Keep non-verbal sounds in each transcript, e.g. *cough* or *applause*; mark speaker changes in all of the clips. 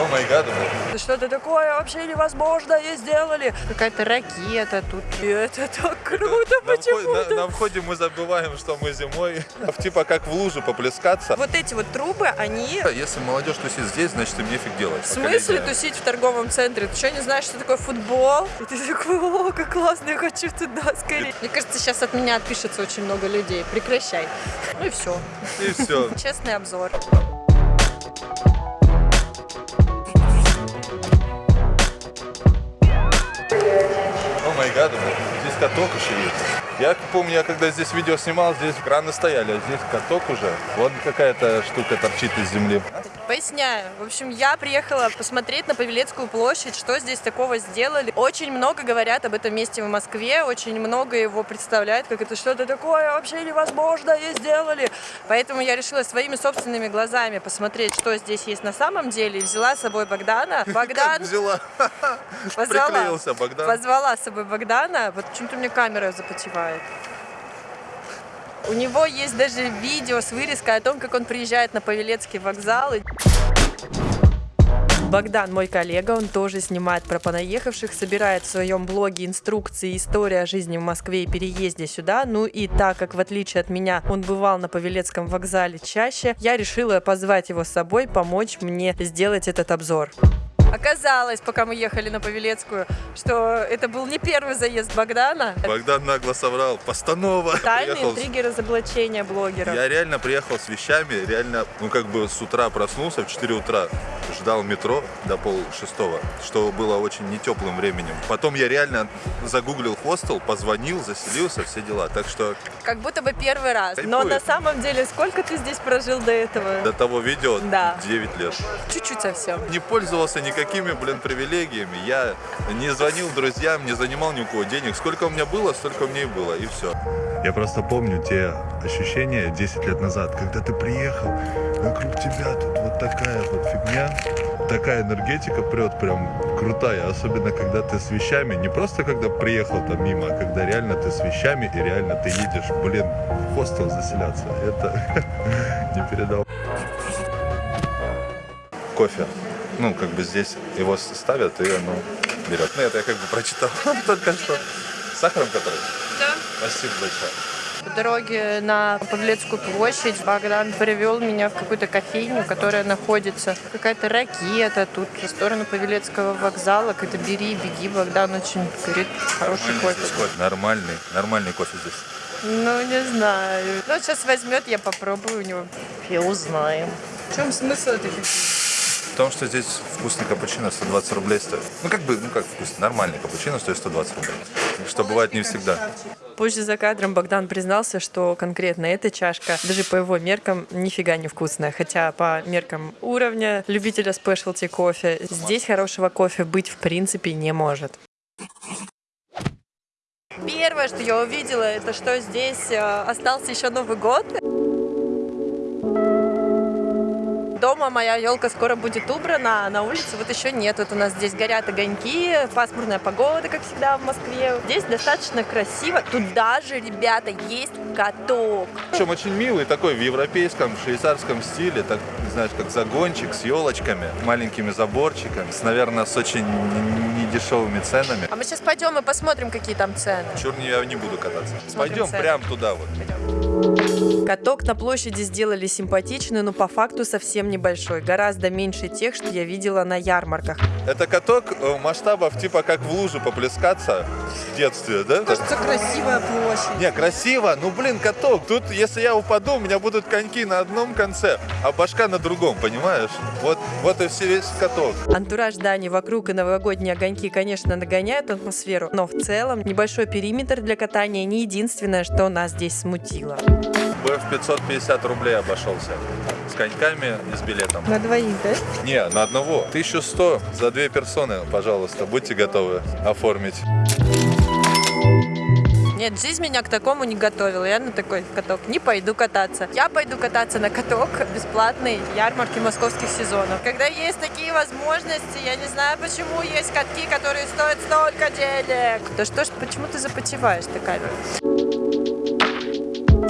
Speaker 1: О май гад.
Speaker 2: Что-то такое вообще невозможное сделали. Какая-то ракета тут. И это так круто
Speaker 1: На,
Speaker 2: почему-то.
Speaker 1: на- на входе мы забываем, что мы зимой. Типа как в лужу поплескаться.
Speaker 2: Вот эти вот трубы, они...
Speaker 1: Если молодежь тусит здесь, значит им нефиг делать.
Speaker 2: В смысле тусить в торговом центре? Ты что, не знаешь, что такое футбол? И ты такой, о, как классно, я хочу туда скорее. Мне кажется, сейчас от меня отпишется очень много людей. Прекращай. Ну и все.
Speaker 1: И все. *laughs*
Speaker 2: Честный обзор.
Speaker 1: Май гад, здесь каток еще есть. Я помню, я когда здесь видео снимал, здесь краны стояли, а здесь каток уже. Вот какая-то штука торчит из земли.
Speaker 2: Поясняю. В общем, я приехала посмотреть на Павелецкую площадь, что здесь такого сделали. Очень много говорят об этом месте в Москве, очень много его представляют, как это что-то такое вообще невозможное сделали. Поэтому я решила своими собственными глазами посмотреть, что здесь есть на самом деле. И взяла с собой Богдана. *laughs* Богдан
Speaker 1: взяла. *laughs*
Speaker 2: позвала,
Speaker 1: Приклеился Богдан.
Speaker 2: позвала с собой Богдана. Вот почему-то меня камера запотевает. У него есть даже видео с вырезкой о том, как он приезжает на Павелецкий вокзал. Богдан, мой коллега, он тоже снимает про понаехавших, собирает в своем блоге инструкции «История жизни в Москве и переезде сюда». Ну и так как, в отличие от меня, он бывал на Павелецком вокзале чаще, я решила позвать его с собой, помочь мне сделать этот обзор. Оказалось, пока мы ехали на Павелецкую, что это был не первый заезд Богдана.
Speaker 1: Богдан нагло соврал. Постанова.
Speaker 2: Тайные
Speaker 1: Приехал
Speaker 2: интриги разоблачения блогера.
Speaker 1: Я реально приехал с вещами, реально, ну как бы с утра проснулся в 4 утра, ждал метро до пол шестого, что было очень нетеплым временем. Потом я реально загуглил хостел, позвонил, заселился, все дела. Так что
Speaker 2: Как будто бы первый раз. Но
Speaker 1: Кайфует.
Speaker 2: на самом деле, сколько ты здесь прожил до этого?
Speaker 1: до того видео
Speaker 2: Да.
Speaker 1: 9 лет.
Speaker 2: Чуть-чуть совсем.
Speaker 1: Не пользовался никакими, блин, привилегиями. Я не звонил друзьям, не занимал ни у кого денег. Сколько у меня было, столько у меня и было, и все. Я просто помню те ощущения 10 лет назад, когда ты приехал, вокруг тебя тут вот такая вот фигня, такая энергетика прет прям крутая, особенно когда ты с вещами, не просто когда приехал там мимо, а когда реально ты с вещами и реально ты едешь, блин, в хостел заселяться. Это *laughs* не передал. Кофе. Ну, как бы здесь его ставят и оно берет. Ну, это я как бы прочитал *laughs* только что. С сахаром который?
Speaker 2: Да.
Speaker 1: Спасибо большое.
Speaker 2: По дороге на Павелецкую площадь Богдан привел меня в какую-то кофейню, которая находится какая-то ракета тут в сторону Павелецкого вокзала. Какой-то бери, беги, Богдан очень говорит, хороший
Speaker 1: Нормальный
Speaker 2: кофе.
Speaker 1: кофе. Нормальный, нормальный кофе здесь.
Speaker 2: Ну, не знаю. Ну, сейчас возьмет, я попробую у него. И узнаем. В чем смысл этой кофейни?
Speaker 1: В том, что здесь вкусный капучино 120 рублей стоит. Ну, как бы, ну как вкусный, нормальный капучино стоит 120 рублей. Что бывает не всегда.
Speaker 2: Позже за кадром Богдан признался, что конкретно эта чашка, даже по его меркам, нифига не вкусная. Хотя по меркам уровня любителя спешлти кофе, здесь хорошего кофе быть в принципе не может. Первое, что я увидела, это что здесь э, остался еще Новый год. Дома моя елка скоро будет убрана, а на улице вот еще нет. Вот у нас здесь горят огоньки, пасмурная погода, как всегда в Москве. Здесь достаточно красиво. Тут даже, ребята, есть каток.
Speaker 1: Причем очень милый такой в европейском, швейцарском стиле, так, знаешь, как загончик с елочками, маленькими заборчиками, с, наверное, с очень недешевыми ценами.
Speaker 2: А мы сейчас пойдем и посмотрим, какие там цены.
Speaker 1: Чур не, я не буду кататься.
Speaker 2: Смотрим
Speaker 1: Пойдем
Speaker 2: цены.
Speaker 1: прям туда вот.
Speaker 2: Каток на площади сделали симпатичный, но по факту совсем небольшой. Гораздо меньше тех, что я видела на ярмарках.
Speaker 1: Это каток э, масштабов типа как в лужу поплескаться в детстве, да?
Speaker 2: красивая площадь.
Speaker 1: Не, красиво, ну блин, каток. Тут, если я упаду, у меня будут коньки на одном конце, а башка на другом, понимаешь? Вот, вот и все весь каток.
Speaker 2: Антураж зданий вокруг и новогодние огоньки, конечно, нагоняют атмосферу, но в целом небольшой периметр для катания не единственное, что нас здесь смутило.
Speaker 1: в 550 рублей обошелся. С коньками и с билетом.
Speaker 2: На двоих, да?
Speaker 1: Не, на одного. 1100 за две персоны, пожалуйста, будьте готовы оформить.
Speaker 2: Нет, жизнь меня к такому не готовила. Я на такой каток не пойду кататься. Я пойду кататься на каток бесплатной ярмарки московских сезонов. Когда есть такие возможности, я не знаю, почему есть катки, которые стоят столько денег. Да что ж, почему ты запотеваешь ты камеру?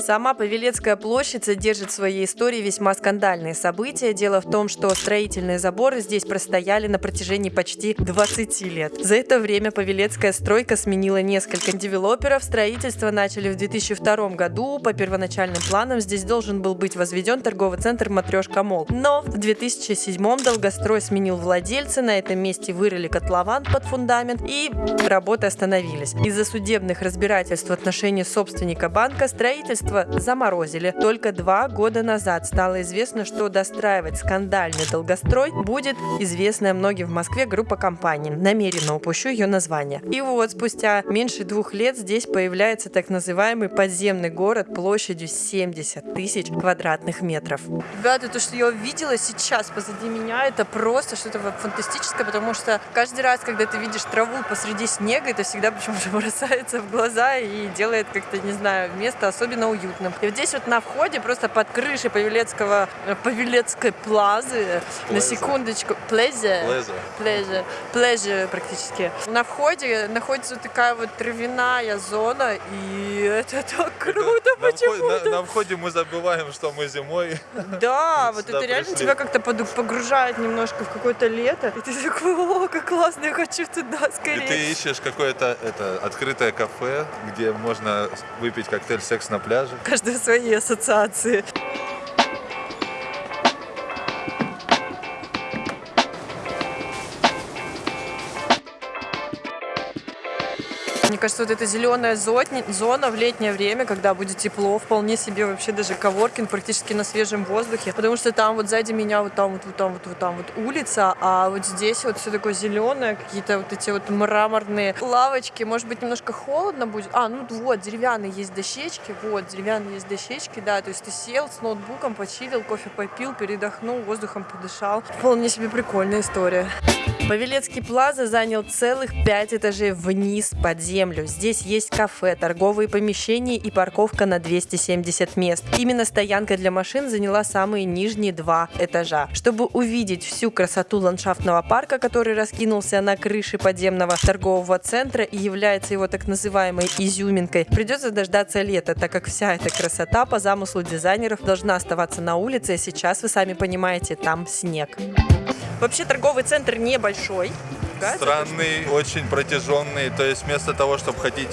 Speaker 2: Сама Павелецкая площадь содержит в своей истории весьма скандальные события. Дело в том, что строительные заборы здесь простояли на протяжении почти 20 лет. За это время Павелецкая стройка сменила несколько девелоперов. Строительство начали в 2002 году. По первоначальным планам здесь должен был быть возведен торговый центр Матрешка Мол. Но в 2007 долгострой сменил владельца. На этом месте вырыли котлован под фундамент и работы остановились. Из-за судебных разбирательств в отношении собственника банка строительство заморозили. Только два года назад стало известно, что достраивать скандальный долгострой будет известная многим в Москве группа компаний. Намеренно упущу ее название. И вот спустя меньше двух лет здесь появляется так называемый подземный город площадью 70 тысяч квадратных метров. Ребята, то, что я увидела сейчас позади меня, это просто что-то фантастическое, потому что каждый раз, когда ты видишь траву посреди снега, это всегда почему-то *laughs* бросается в глаза и делает как-то, не знаю, место особенно уютным. И вот здесь вот на входе, просто под крышей Павелецкого, э, Павелецкой плазы, на секундочку, плезе,
Speaker 1: Плеза.
Speaker 2: плеже, плеже практически. На входе находится вот такая вот травяная зона, и это так круто почему-то.
Speaker 1: на- на входе мы забываем, что мы зимой.
Speaker 2: Да, вот это реально тебя как-то погружает немножко в какое-то лето. И ты такой, о, как классно, я хочу туда
Speaker 1: И
Speaker 2: скорее.
Speaker 1: ты ищешь какое-то это открытое кафе, где можно выпить коктейль секс на пляже.
Speaker 2: Каждый свои ассоциации. Кажется, вот эта зеленая зона в летнее время, когда будет тепло, вполне себе вообще даже коворкинг практически на свежем воздухе. Потому что там вот сзади меня вот там вот, вот там вот, вот там вот улица, а вот здесь вот все такое зеленое, какие-то вот эти вот мраморные лавочки. Может быть, немножко холодно будет. А, ну вот, деревянные есть дощечки, вот, деревянные есть дощечки, да, то есть ты сел с ноутбуком, почилил, кофе попил, передохнул, воздухом подышал. Вполне себе прикольная история. Павелецкий плаза занял целых пять этажей вниз под землю. Здесь есть кафе, торговые помещения и парковка на 270 мест. Именно стоянка для машин заняла самые нижние два этажа. Чтобы увидеть всю красоту ландшафтного парка, который раскинулся на крыше подземного торгового центра и является его так называемой изюминкой, придется дождаться лета, так как вся эта красота по замыслу дизайнеров должна оставаться на улице, а сейчас, вы сами понимаете, там снег. Вообще торговый центр небольшой. Да,
Speaker 1: Странный, очень протяженный. То есть вместо того, чтобы ходить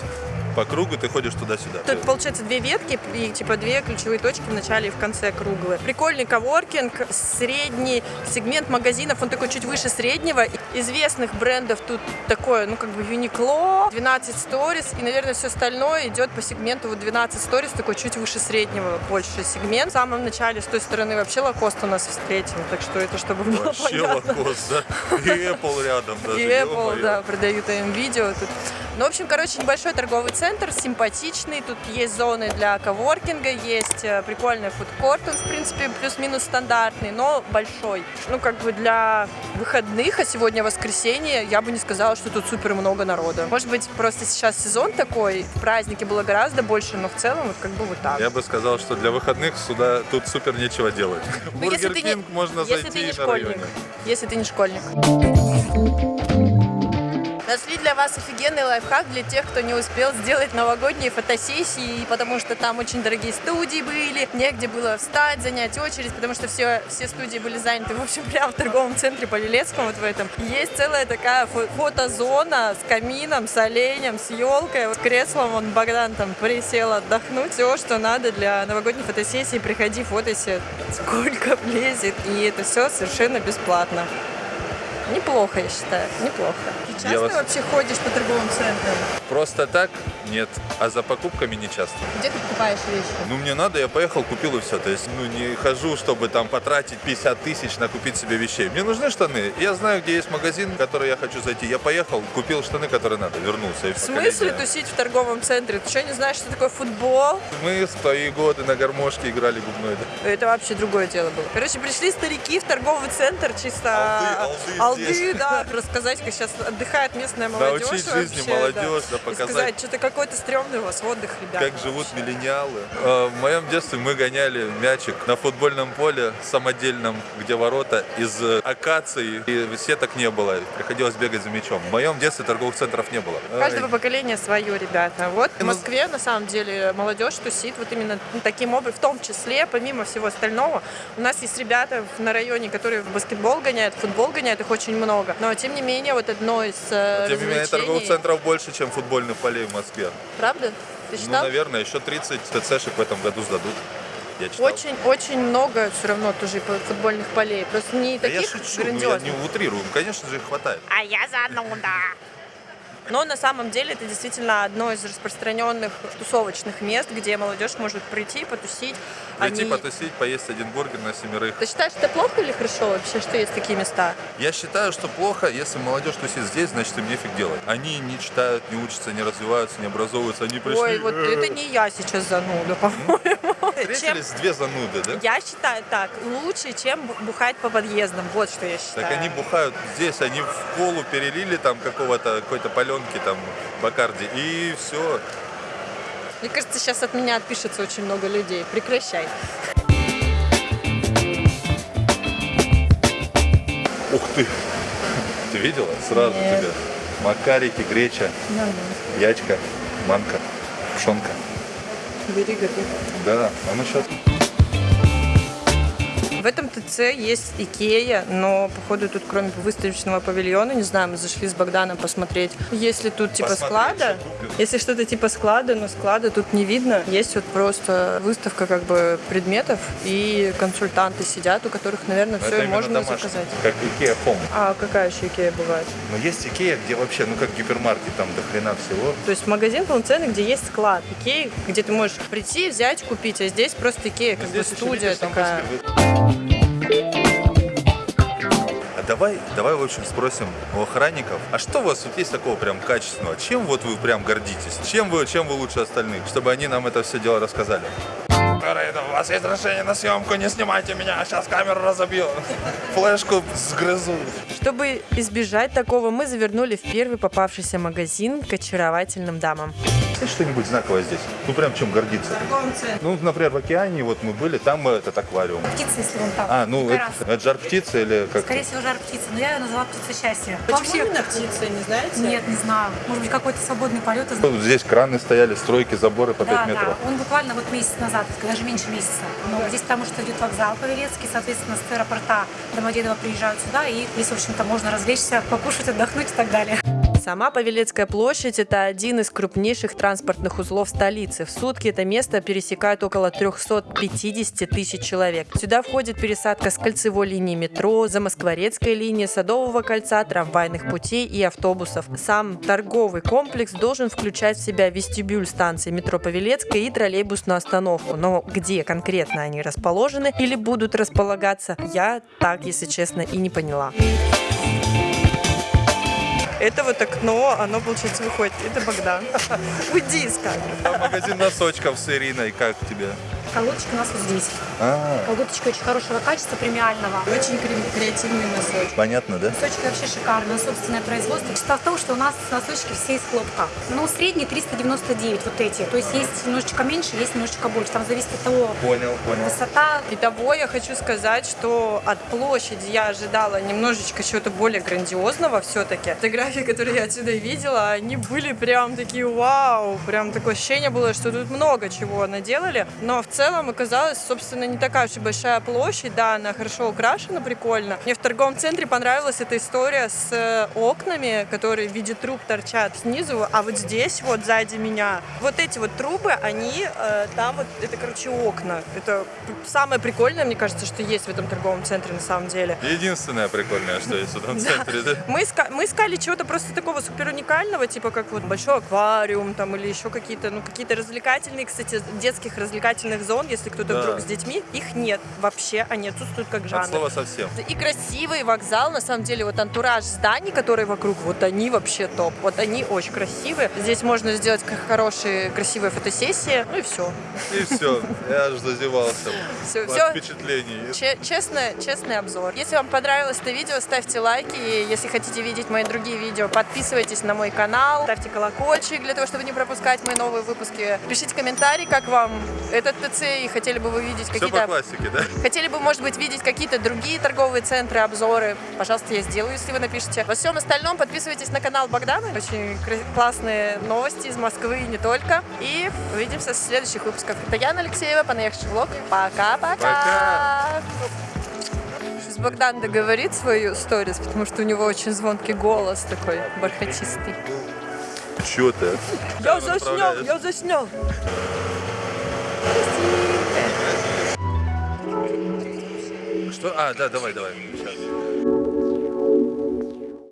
Speaker 1: по кругу, ты ходишь туда-сюда.
Speaker 2: Тут получается две ветки и типа две ключевые точки в начале и в конце круглые. Прикольный коворкинг, средний сегмент магазинов, он такой чуть выше среднего. Известных брендов тут такое, ну как бы Uniqlo, 12 Stories и, наверное, все остальное идет по сегменту вот 12 Stories, такой чуть выше среднего, больше сегмент. В самом начале с той стороны вообще Лакост у нас встретим, так что это чтобы было
Speaker 1: Вообще
Speaker 2: понятно.
Speaker 1: лакост, да? И Apple рядом даже.
Speaker 2: И Apple, да, продают им видео тут. Ну, в общем, короче, небольшой торговый центр, симпатичный. Тут есть зоны для коворкинга, есть э, прикольный фудкорт, он, в принципе, плюс-минус стандартный, но большой. Ну, как бы для выходных, а сегодня воскресенье, я бы не сказала, что тут супер много народа. Может быть, просто сейчас сезон такой, в празднике было гораздо больше, но в целом вот как бы вот так.
Speaker 1: Я бы сказал, что для выходных сюда тут супер нечего делать.
Speaker 2: Ну,
Speaker 1: Burger King можно
Speaker 2: если
Speaker 1: зайти
Speaker 2: ты не
Speaker 1: на
Speaker 2: школьник.
Speaker 1: районе.
Speaker 2: Если ты не школьник. Нашли для вас офигенный лайфхак для тех, кто не успел сделать новогодние фотосессии, потому что там очень дорогие студии были, негде было встать, занять очередь, потому что все, все студии были заняты, в общем, прямо в торговом центре Полилецком вот в этом. Есть целая такая фо- фотозона с камином, с оленем, с елкой, с креслом, он Богдан там присел отдохнуть. Все, что надо для новогодней фотосессии, приходи, фотойся, сколько влезет, и это все совершенно бесплатно. Неплохо, я считаю, неплохо. Ты часто
Speaker 1: Я вас-
Speaker 2: вообще ходишь по торговым центрам?
Speaker 1: Просто так? Нет. А за покупками не часто.
Speaker 2: Где ты покупаешь вещи?
Speaker 1: Ну, мне надо, я поехал, купил и все. То есть, ну, не хожу, чтобы там потратить 50 тысяч на купить себе вещей. Мне нужны штаны. Я знаю, где есть магазин, в который я хочу зайти. Я поехал, купил штаны, которые надо, вернулся. И
Speaker 2: В смысле
Speaker 1: коллеги.
Speaker 2: тусить в торговом центре? Ты что, не знаешь, что такое футбол?
Speaker 1: Мы в твои годы на гармошке играли губной. да.
Speaker 2: Это вообще другое дело было. Короче, пришли старики в торговый центр чисто...
Speaker 1: Алды, алды здесь.
Speaker 2: да, рассказать, как сейчас отдыхает местная молодежь
Speaker 1: Научить
Speaker 2: вообще,
Speaker 1: жизни
Speaker 2: да.
Speaker 1: молодежь, да показать,
Speaker 2: сказать, что-то какой-то стрёмный у вас отдых, ребят.
Speaker 1: как живут миллениалы. Э, В моем детстве мы гоняли мячик на футбольном поле самодельном, где ворота из э, акации, и сеток не было, приходилось бегать за мячом. В моем детстве торговых центров не было.
Speaker 2: У каждого поколения свое, ребята. Вот в
Speaker 1: Ну,
Speaker 2: Москве, на самом деле, молодежь тусит вот именно таким образом, в том числе, помимо всего остального. У нас есть ребята на районе, которые в баскетбол гоняют, в футбол гоняют, их очень много. Но, тем не менее, вот одно из э,
Speaker 1: Тем не менее, торговых центров больше, чем футбольных полей в Москве.
Speaker 2: Правда? Ты
Speaker 1: Ну,
Speaker 2: считал?
Speaker 1: наверное, еще 30 ТЦшек в этом году сдадут. Я читал.
Speaker 2: Очень, очень много все равно тоже футбольных полей. Просто не
Speaker 1: Да я
Speaker 2: таких
Speaker 1: шучу, ну, я
Speaker 2: грандиозных.
Speaker 1: не утрирую. Конечно же, их хватает.
Speaker 2: А я зануда. Но на самом деле это действительно одно из распространенных тусовочных мест, где молодежь может прийти, потусить.
Speaker 1: Прийти,
Speaker 2: Они-
Speaker 1: потусить, поесть один бургер на семерых.
Speaker 2: Ты считаешь, это плохо или хорошо вообще, что есть такие места?
Speaker 1: Я считаю, что плохо, если молодежь тусит здесь, значит им нефиг делать. Они не читают, не учатся, не развиваются, не образовываются. Они пришли...
Speaker 2: Ой, вот это не я сейчас зануда, по-моему. Чем-
Speaker 1: Встретились две зануды, да?
Speaker 2: Я считаю так, лучше, чем бу- бухать по подъездам. Вот что я считаю.
Speaker 1: Так они бухают здесь, они в колу перелили там какого-то, какой-то паленки там, Бакарди, и все.
Speaker 2: Мне кажется, сейчас от меня отпишется очень много людей. Прекращай.
Speaker 1: Ух ты! Ты видела? Сразу
Speaker 2: Нет.
Speaker 1: тебе. Макарики, греча, ячка, манка, пшенка.
Speaker 2: Бери, готовь.
Speaker 1: Да, а ну сейчас.
Speaker 2: В этом ТЦ есть Икея, но, походу, тут кроме выставочного павильона, не знаю, мы зашли с Богданом посмотреть, есть ли тут типа
Speaker 1: Посмотреть,
Speaker 2: склада.
Speaker 1: что.
Speaker 2: Если что-то типа склада, но склада тут не видно. Есть вот просто выставка как бы предметов, и консультанты сидят, у которых, наверное, все и можно
Speaker 1: домашний,
Speaker 2: заказать.
Speaker 1: Как IKEA Home.
Speaker 2: А какая еще Икея бывает?
Speaker 1: Но есть Икея, где вообще, ну как гипермаркет, там до хрена всего.
Speaker 2: То есть магазин полноценный, где есть склад. Икея, где ты можешь прийти, взять, купить, а здесь просто Икея, как бы студия
Speaker 1: там
Speaker 2: такая.
Speaker 1: А давай, давай, в общем, спросим у охранников, а что у вас вот есть такого прям качественного? Чем вот вы прям гордитесь? Чем вы, чем вы лучше остальных? Чтобы они нам это все дело рассказали. У вас есть разрешение на съемку, не снимайте меня, сейчас камеру разобью. Флешку сгрызу.
Speaker 2: Чтобы избежать такого, мы завернули в первый попавшийся магазин к очаровательным дамам.
Speaker 1: Есть что-нибудь знаковое здесь? Ну прям чем гордиться? Ну, например, в океане вот мы были, там этот аквариум.
Speaker 3: Птица, если вон там.
Speaker 1: А, ну это, это жар птица или как?
Speaker 3: Скорее всего, жар птицы. Но я ее назвала птица счастья.
Speaker 2: Почему именно птица, не знаете?
Speaker 3: Нет, не знаю. Может быть, какой-то свободный полет. из-
Speaker 1: Здесь краны стояли, стройки, заборы по 5
Speaker 3: Да,
Speaker 1: метров.
Speaker 3: да. Он буквально вот месяц назад, даже меньше месяца. Но здесь потому что идет вокзал Павелецкий, соответственно, с аэропорта Домодедово приезжают сюда, и здесь, в общем-то, можно развлечься, покушать, отдохнуть и так далее.
Speaker 2: Сама Павелецкая площадь – это один из крупнейших транспортных узлов столицы. В сутки это место пересекают около 350 тысяч человек. Сюда входит пересадка с кольцевой линии метро, Замоскворецкой линии, Садового кольца, трамвайных путей и автобусов. Сам торговый комплекс должен включать в себя вестибюль станции метро Павелецкая и троллейбусную остановку. Но где конкретно они расположены или будут располагаться, я так, если честно, и не поняла. Это вот окно, оно, получается, выходит. Это Богдан. *laughs* Уйди из камеры.
Speaker 1: Магазин носочков с Ириной, как тебе?
Speaker 3: Колодочка у нас вот здесь.
Speaker 1: А,
Speaker 3: Колодочка очень хорошего качества, премиального.
Speaker 2: Очень креативный носочек.
Speaker 1: понятно, да?
Speaker 3: Носочки вообще шикарные, собственное производство. Чита в том, что у нас носочки все из хлопка. Ну, средний 399 вот эти. То есть есть немножечко меньше, есть немножечко больше. Там зависит от того,
Speaker 1: Понял, понял.
Speaker 3: высота.
Speaker 2: Итого я хочу сказать, что от площади я ожидала немножечко чего-то более грандиозного все-таки. Фотографии, которые я отсюда видела, они были прям такие вау. Прям такое ощущение было, что тут много чего наделали. Но в целом оказалось, собственно, не такая уж и большая площадь. Да, она хорошо украшена, прикольно. Мне в торговом центре понравилась эта история с э, окнами, которые в виде труб торчат снизу. А вот здесь, вот сзади меня, вот эти вот трубы, они э, там вот, это, короче, окна. Это самое прикольное, мне кажется, что есть в этом торговом центре на самом деле.
Speaker 1: Единственное прикольное, что есть в этом *laughs* центре, да?
Speaker 2: Мы искали чего-то просто такого супер уникального, типа как вот большой аквариум там или еще какие-то, ну какие-то развлекательные, кстати, детских развлекательных френдзон, если кто-то
Speaker 1: Да.
Speaker 2: вдруг с детьми. Их нет вообще, они отсутствуют как
Speaker 1: От
Speaker 2: жанр.
Speaker 1: слова совсем.
Speaker 2: И красивый вокзал, на самом деле, вот антураж зданий, которые вокруг, вот они вообще топ. Вот они очень красивые. Здесь можно сделать хорошие, красивые фотосессии. Ну и все.
Speaker 1: И все, я аж зазевался *laughs*
Speaker 2: Все,
Speaker 1: от
Speaker 2: все.
Speaker 1: впечатлений.
Speaker 2: честно, честный обзор. Если вам понравилось это видео, ставьте лайки. И если хотите видеть мои другие видео, подписывайтесь на мой канал, ставьте колокольчик для того, чтобы не пропускать мои новые выпуски. Пишите комментарий, как вам этот ТЦ, и хотели бы вы видеть
Speaker 1: Все по
Speaker 2: какие-то
Speaker 1: классике, да?
Speaker 2: Хотели бы, может быть, видеть какие-то другие торговые центры, обзоры? Пожалуйста, я сделаю, если вы напишите. Во всем остальном подписывайтесь на канал Богдана. Очень классные новости из Москвы и не только. И увидимся в следующих выпусках. Это Яна Алексеева, понаехавший влог. Пока-пока!
Speaker 1: Пока.
Speaker 2: Сейчас Богдан договорит свою сторис, потому что у него очень звонкий голос такой бархатистый.
Speaker 1: Чё ты?
Speaker 2: Я заснял, я заснял.
Speaker 1: Что? А, да, давай, давай. Сейчас.